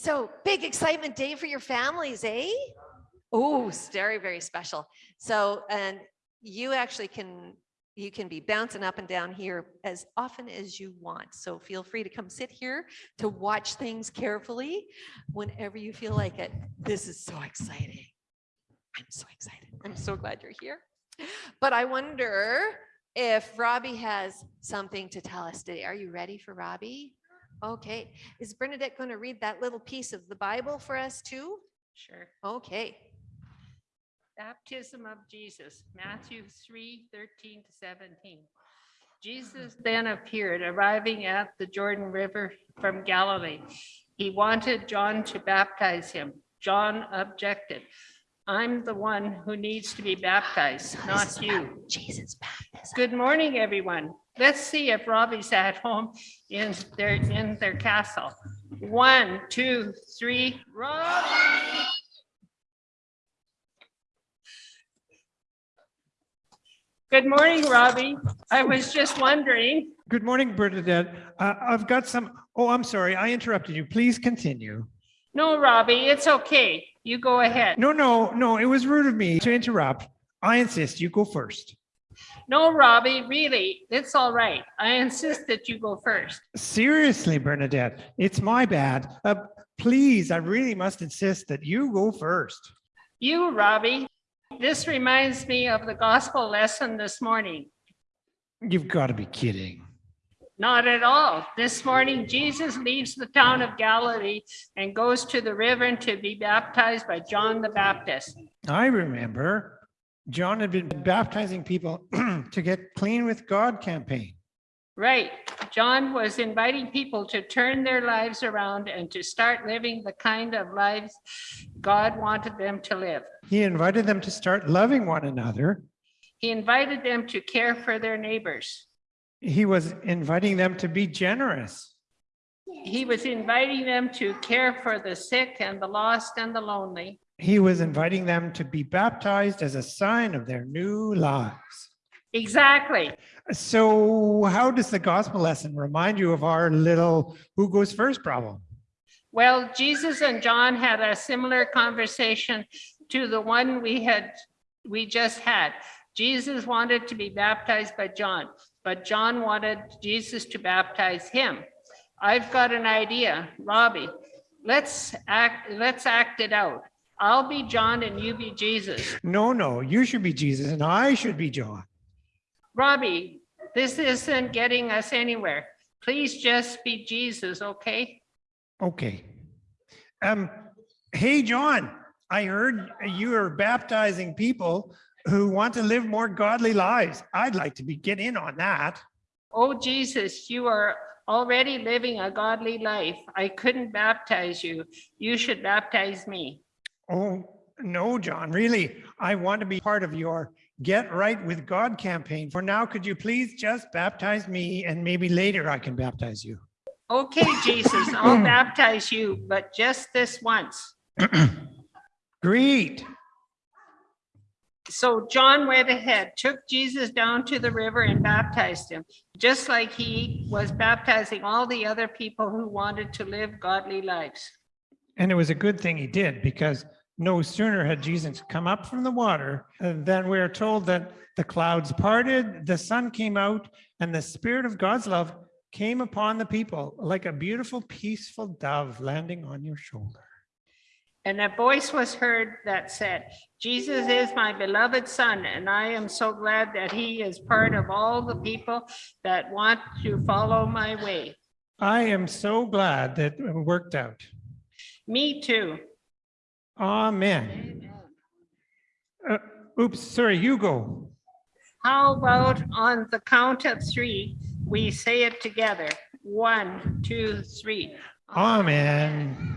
So big excitement day for your families, eh? Oh, it's very, very special. So, and you actually can, you can be bouncing up and down here as often as you want. So feel free to come sit here to watch things carefully whenever you feel like it. This is so exciting. I'm so excited. I'm so glad you're here. But I wonder if Robbie has something to tell us today. Are you ready for Robbie? Okay. Is Bernadette going to read that little piece of the Bible for us too? Sure. Okay. Baptism of Jesus, Matthew 3, 13 to 17. Jesus then appeared, arriving at the Jordan River from Galilee. He wanted John to baptize him. John objected. I'm the one who needs to be baptized, not you. Jesus baptism. Good morning, everyone. Let's see if Robbie's at home in their, in their castle. One, two, three, Robbie! Good morning, Robbie. I was just wondering, Good morning, Bernadette. Uh, I've got some, oh, I'm sorry, I interrupted you. Please continue. no, Robbie, it's okay. You go ahead. No, no, no, it was rude of me to interrupt. I insist you go first. No, Robbie, really, it's all right. I insist that you go first. Seriously, Bernadette, it's my bad. Uh, please, I really must insist that you go first. You, Robbie, this reminds me of the gospel lesson this morning. You've got to be kidding. Not at all. This morning, Jesus leaves the town of Galilee and goes to the river to be baptized by John the Baptist. I remember John had been baptizing people to get clean with God campaign. Right. John was inviting people to turn their lives around and to start living the kind of lives God wanted them to live. He invited them to start loving one another. He invited them to care for their neighbors. He was inviting them to be generous. He was inviting them to care for the sick and the lost and the lonely. He was inviting them to be baptized as a sign of their new lives. Exactly. So how does the gospel lesson remind you of our little who goes first problem? Well, Jesus and John had a similar conversation to the one we had, we just had. Jesus wanted to be baptized by John, but John wanted Jesus to baptize him. I've got an idea, Robbie. Let's act, let's act it out. I'll be John and you be Jesus. No, no, you should be Jesus and I should be John. Robbie, this isn't getting us anywhere. Please just be Jesus, okay? Okay. Um, hey, John, I heard you are baptizing people who want to live more godly lives. I'd like to be get in on that. Oh, Jesus, you are already living a godly life. I couldn't baptize you. You should baptize me. Oh, no, John, really, I want to be part of your Get Right with God campaign. For now, could you please just baptize me and maybe later I can baptize you? Okay, Jesus, I'll baptize you, but just this once. Great. So John went ahead, took Jesus down to the river and baptized him, just like he was baptizing all the other people who wanted to live godly lives. And it was a good thing he did because no sooner had Jesus come up from the water than we are told that the clouds parted, the sun came out, and the spirit of God's love came upon the people like a beautiful, peaceful dove landing on your shoulder. And a voice was heard that said, Jesus is my beloved son, and I am so glad that he is part of all the people that want to follow my way. I am so glad that it worked out. Me too. Amen. Uh, oops, sorry, you go. How about on the count of three, we say it together? One, two, three. Amen.